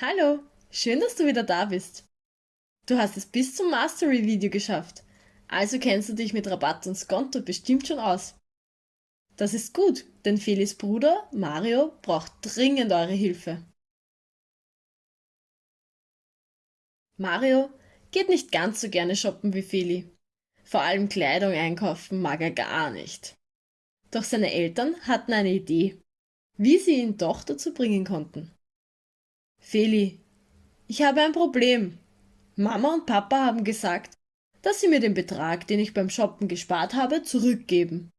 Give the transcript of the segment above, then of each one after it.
Hallo, schön, dass du wieder da bist. Du hast es bis zum Mastery-Video geschafft, also kennst du dich mit Rabatt und Skonto bestimmt schon aus. Das ist gut, denn Felis Bruder, Mario, braucht dringend eure Hilfe. Mario geht nicht ganz so gerne shoppen wie Feli. Vor allem Kleidung einkaufen mag er gar nicht. Doch seine Eltern hatten eine Idee, wie sie ihn doch dazu bringen konnten. Feli, ich habe ein Problem. Mama und Papa haben gesagt, dass sie mir den Betrag, den ich beim Shoppen gespart habe, zurückgeben.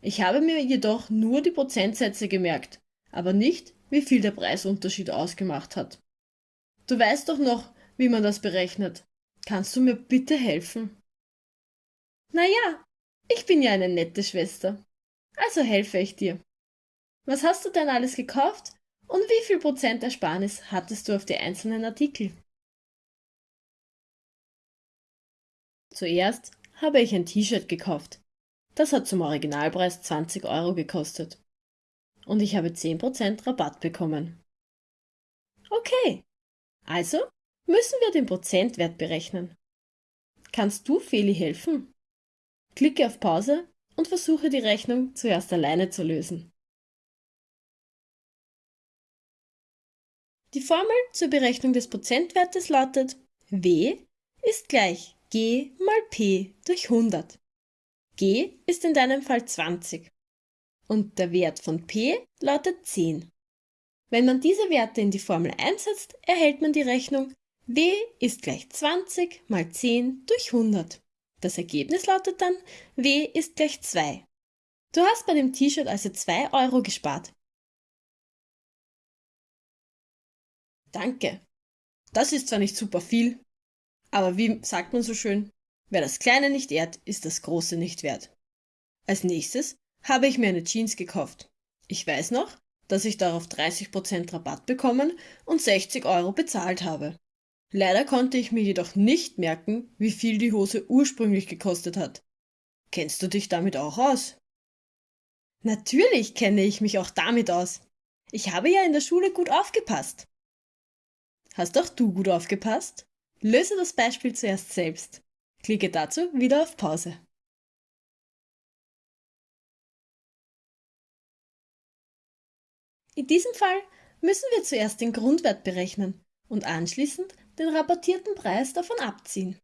Ich habe mir jedoch nur die Prozentsätze gemerkt, aber nicht, wie viel der Preisunterschied ausgemacht hat. Du weißt doch noch, wie man das berechnet. Kannst du mir bitte helfen? Na ja, ich bin ja eine nette Schwester. Also helfe ich dir. Was hast du denn alles gekauft und wie viel Prozent Ersparnis hattest du auf die einzelnen Artikel? Zuerst habe ich ein T-Shirt gekauft. Das hat zum Originalpreis 20 Euro gekostet. Und ich habe 10% Rabatt bekommen. Okay, also müssen wir den Prozentwert berechnen. Kannst du Feli helfen? Klicke auf Pause und versuche die Rechnung zuerst alleine zu lösen. Die Formel zur Berechnung des Prozentwertes lautet W ist gleich G mal P durch 100. G ist in deinem Fall 20 und der Wert von P lautet 10. Wenn man diese Werte in die Formel einsetzt, erhält man die Rechnung W ist gleich 20 mal 10 durch 100. Das Ergebnis lautet dann W ist gleich 2. Du hast bei dem T-Shirt also 2 Euro gespart. Danke. Das ist zwar nicht super viel, aber wie sagt man so schön, wer das Kleine nicht ehrt, ist das Große nicht wert. Als nächstes habe ich mir eine Jeans gekauft. Ich weiß noch, dass ich darauf 30% Rabatt bekommen und 60 Euro bezahlt habe. Leider konnte ich mir jedoch nicht merken, wie viel die Hose ursprünglich gekostet hat. Kennst du dich damit auch aus? Natürlich kenne ich mich auch damit aus. Ich habe ja in der Schule gut aufgepasst. Hast auch du gut aufgepasst? Löse das Beispiel zuerst selbst. Klicke dazu wieder auf Pause. In diesem Fall müssen wir zuerst den Grundwert berechnen und anschließend den rabattierten Preis davon abziehen.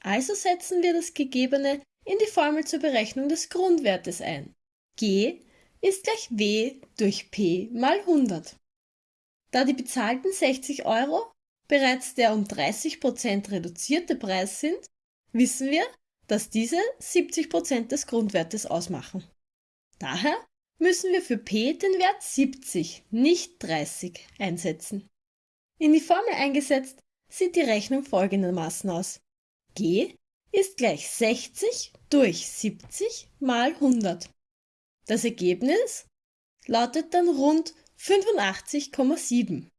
Also setzen wir das Gegebene in die Formel zur Berechnung des Grundwertes ein. G ist gleich W durch P mal 100. Da die bezahlten 60 Euro bereits der um 30% reduzierte Preis sind, wissen wir, dass diese 70% des Grundwertes ausmachen. Daher müssen wir für P den Wert 70, nicht 30 einsetzen. In die Formel eingesetzt sieht die Rechnung folgendermaßen aus. G ist gleich 60 durch 70 mal 100. Das Ergebnis lautet dann rund 85,7.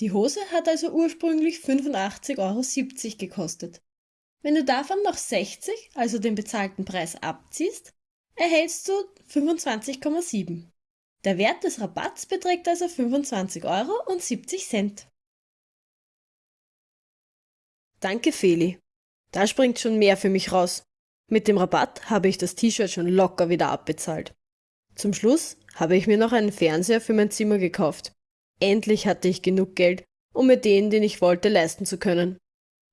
Die Hose hat also ursprünglich 85,70 Euro gekostet. Wenn du davon noch 60, also den bezahlten Preis, abziehst, erhältst du 25,7. Der Wert des Rabatts beträgt also 25,70 Euro. Danke, Feli. Da springt schon mehr für mich raus. Mit dem Rabatt habe ich das T-Shirt schon locker wieder abbezahlt. Zum Schluss habe ich mir noch einen Fernseher für mein Zimmer gekauft. Endlich hatte ich genug Geld, um mir den, den ich wollte, leisten zu können.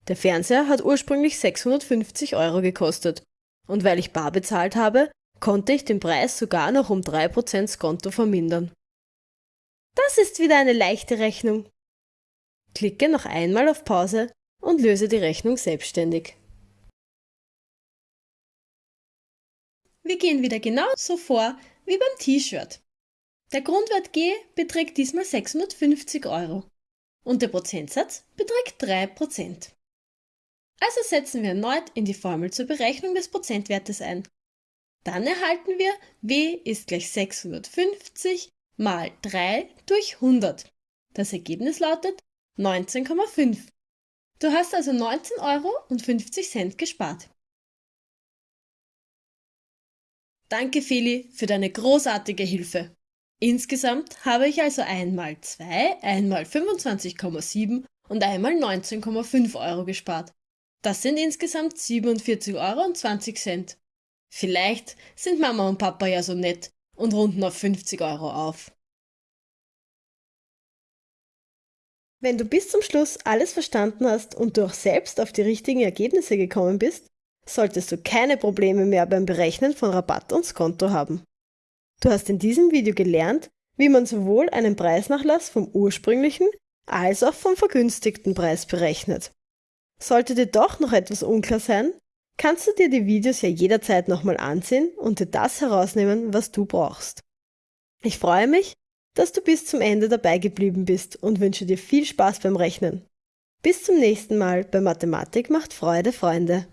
Der Fernseher hat ursprünglich 650 Euro gekostet. Und weil ich bar bezahlt habe, konnte ich den Preis sogar noch um 3% Skonto vermindern. Das ist wieder eine leichte Rechnung. Klicke noch einmal auf Pause und löse die Rechnung selbstständig. Wir gehen wieder genauso vor wie beim T-Shirt. Der Grundwert G beträgt diesmal 650 Euro und der Prozentsatz beträgt 3%. Also setzen wir erneut in die Formel zur Berechnung des Prozentwertes ein. Dann erhalten wir W ist gleich 650 mal 3 durch 100. Das Ergebnis lautet 19,5. Du hast also 19,50 Euro gespart. Danke, Feli, für deine großartige Hilfe. Insgesamt habe ich also einmal 2, einmal 25,7 und einmal 19,5 Euro gespart. Das sind insgesamt 47,20 Euro. Vielleicht sind Mama und Papa ja so nett und runden auf 50 Euro auf. Wenn du bis zum Schluss alles verstanden hast und du auch selbst auf die richtigen Ergebnisse gekommen bist, solltest du keine Probleme mehr beim Berechnen von Rabatt und Skonto haben. Du hast in diesem Video gelernt, wie man sowohl einen Preisnachlass vom ursprünglichen als auch vom vergünstigten Preis berechnet. Sollte dir doch noch etwas unklar sein, kannst du dir die Videos ja jederzeit nochmal ansehen und dir das herausnehmen, was du brauchst. Ich freue mich, dass du bis zum Ende dabei geblieben bist und wünsche dir viel Spaß beim Rechnen. Bis zum nächsten Mal bei Mathematik macht Freude, Freunde.